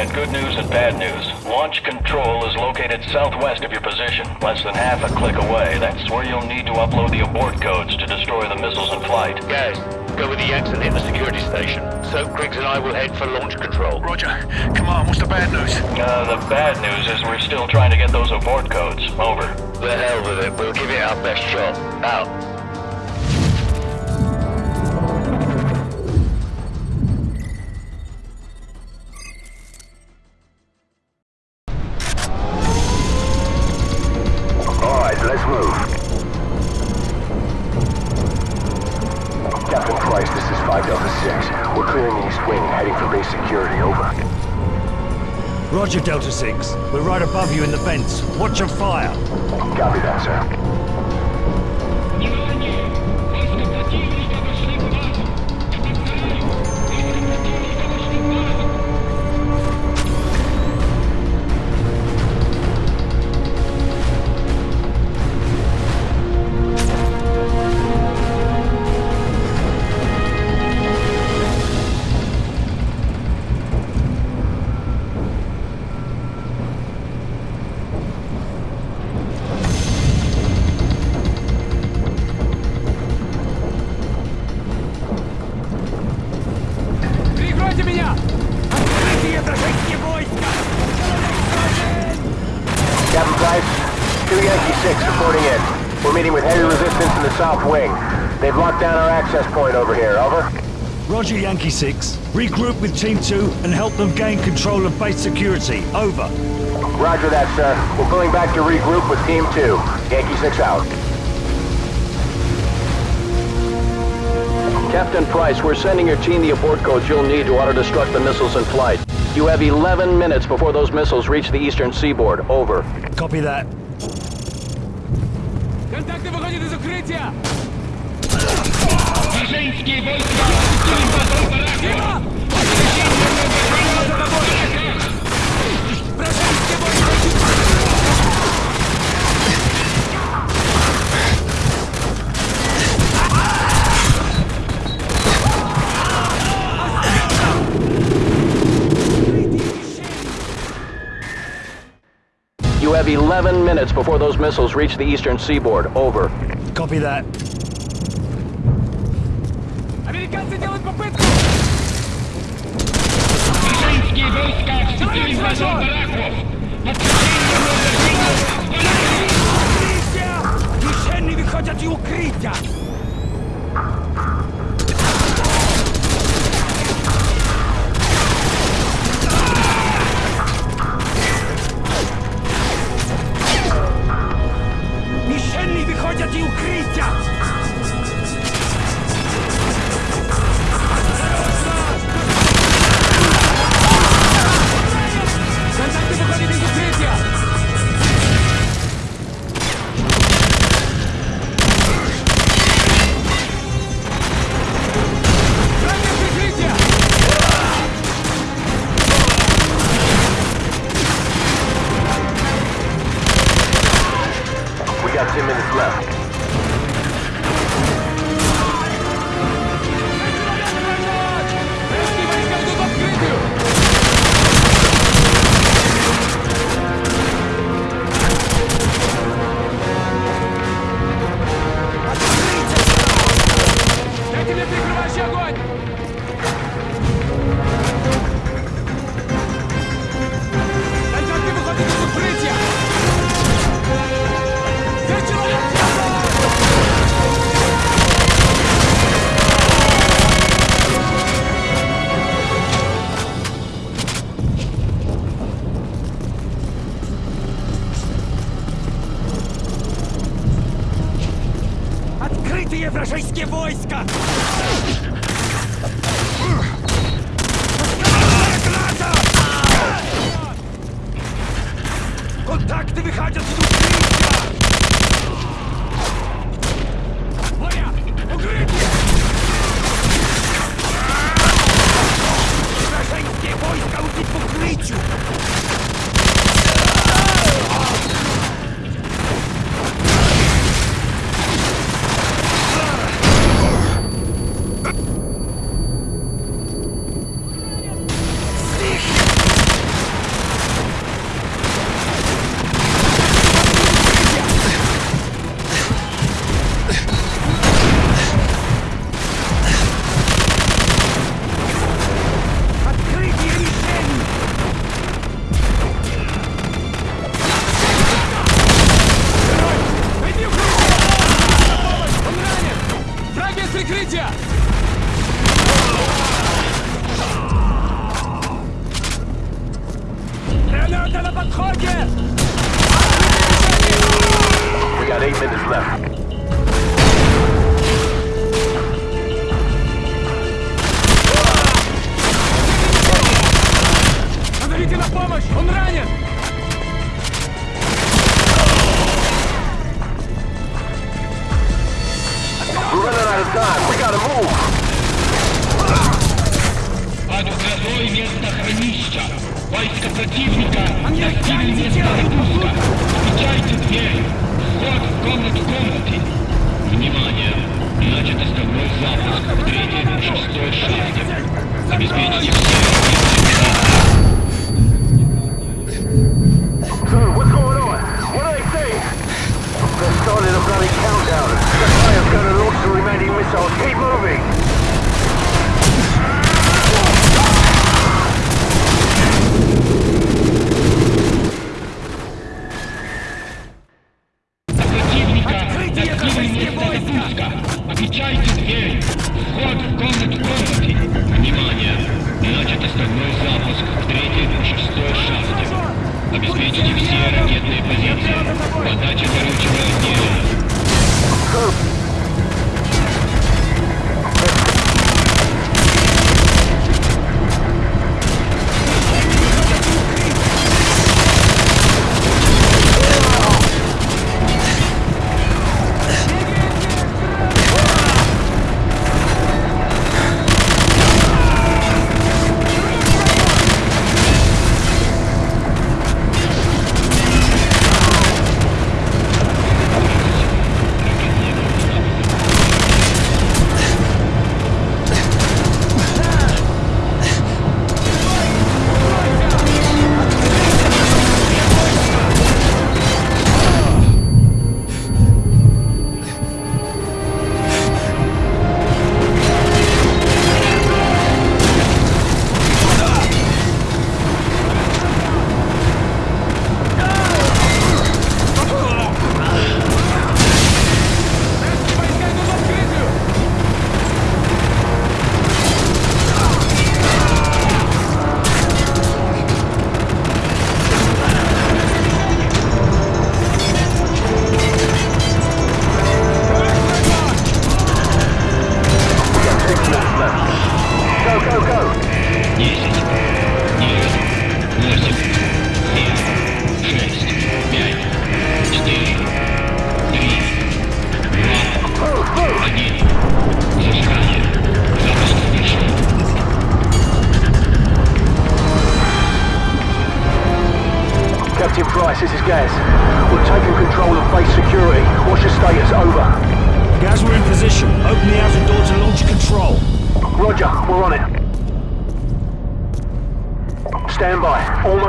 Bravo got good news and bad news. Launch control is located southwest of your position, less than half a click away. That's where you'll need to upload the abort codes to destroy the missiles in flight. Gaz, go with the Yanks and hit the security station. Soap Griggs and I will head for launch control. Roger. Come on, what's the bad news? Uh, the bad news is we're still trying to get those abort codes. Over. The hell with it. We'll give it our best shot. Out. Roger, Delta 6. We're right above you in the vents. Watch your fire. Copy that, sir. Heavy resistance in the south wing. They've locked down our access point over here, over. Roger, Yankee 6. Regroup with Team 2 and help them gain control of base security. Over. Roger that, sir. We're pulling back to regroup with Team 2. Yankee 6 out. Captain Price, we're sending your team the abort codes you'll need to auto-destruct the missiles in flight. You have 11 minutes before those missiles reach the eastern seaboard. Over. Copy that. выходит из укрытия! Женские войска! Дима! Отрежите! minutes before those missiles reach the eastern seaboard. Over. Copy that. Американцы делают попытку! Мишени выходят из укрытия! Eight minutes left. Позовите на помощь! Он ранен! We're running out of time. We gotta move. Подготовь местохранилища. Войска противника достигли места выпуска. Отвечайте дверь. Вход в комнату комнаты. Внимание! Начат основной запуск в третьей, шестой шахте. Обеспечьте все Sir, what's going on? What are they saying? They're starting a bloody countdown. The fire's gonna launch the remaining missiles. Keep moving.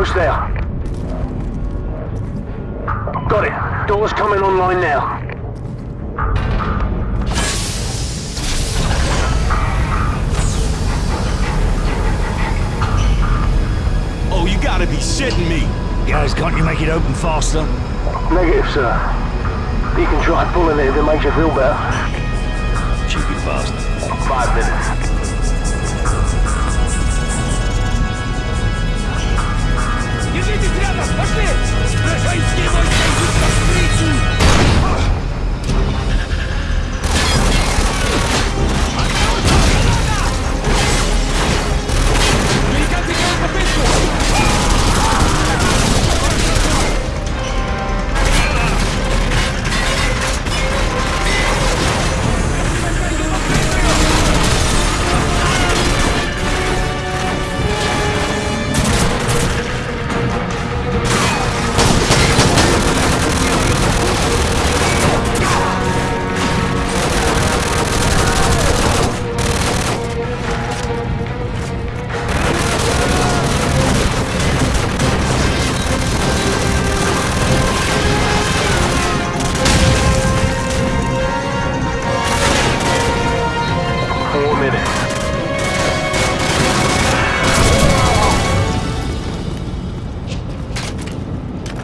Almost there. Got it. Doors coming online now. Oh, you gotta be shitting me! Guys, can't you make it open faster? Negative, sir. You can try pulling it if it makes you feel better. Cheeky fast. Five minutes.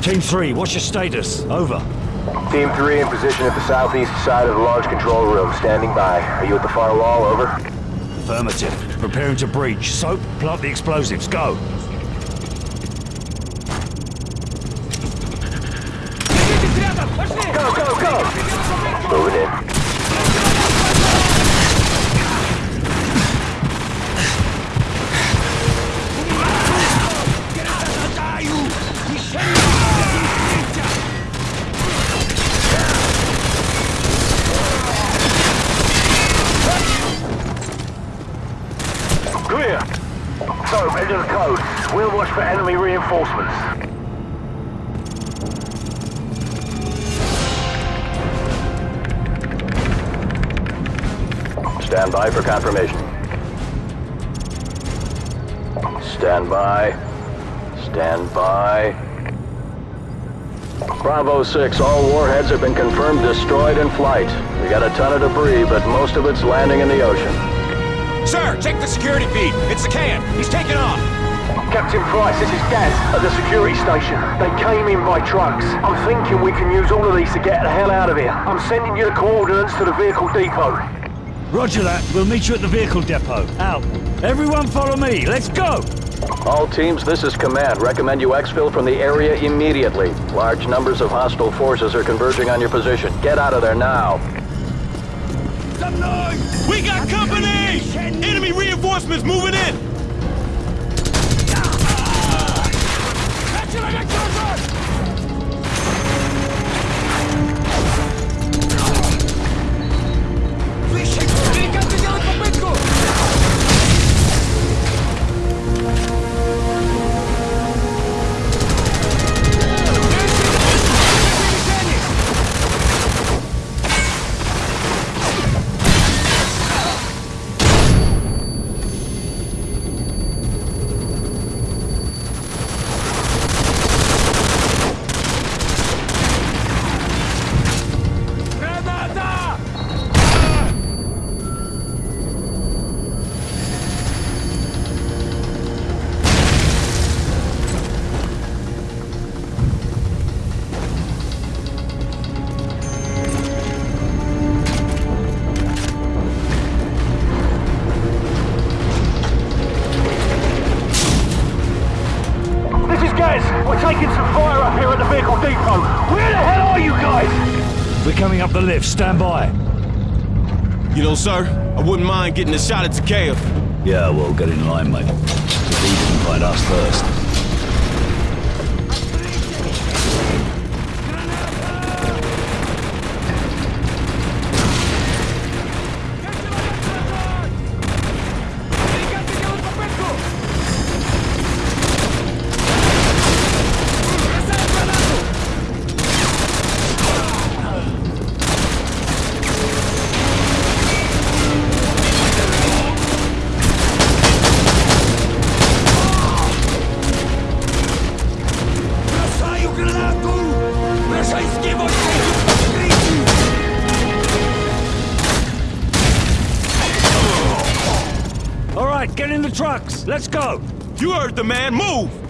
Team 3, what's your status? Over. Team 3 in position at the southeast side of the large control room. Standing by. Are you at the far wall? Over. Affirmative. Preparing to breach. Soap, plant the explosives. Go. Reinforcements. Stand by for confirmation. Stand by. Stand by. Bravo 6, all warheads have been confirmed destroyed in flight. We got a ton of debris, but most of it's landing in the ocean. Sir, check the security feed. It's the can. He's taking off. Captain Price, this is Gaz at the security station. They came in by trucks. I'm thinking we can use all of these to get the hell out of here. I'm sending you the coordinates to the vehicle depot. Roger that. We'll meet you at the vehicle depot. Out. Everyone follow me. Let's go! All teams, this is command. Recommend you exfil from the area immediately. Large numbers of hostile forces are converging on your position. Get out of there now. We got company! Enemy reinforcements moving in! We're taking some fire up here at the vehicle depot. Where the hell are you guys? We're coming up the lift. Stand by. You know, sir, I wouldn't mind getting a shot at Zakhaev. Yeah, well, get in line, mate. If he didn't find us first. Right, get in the trucks. Let's go. You heard the man. Move!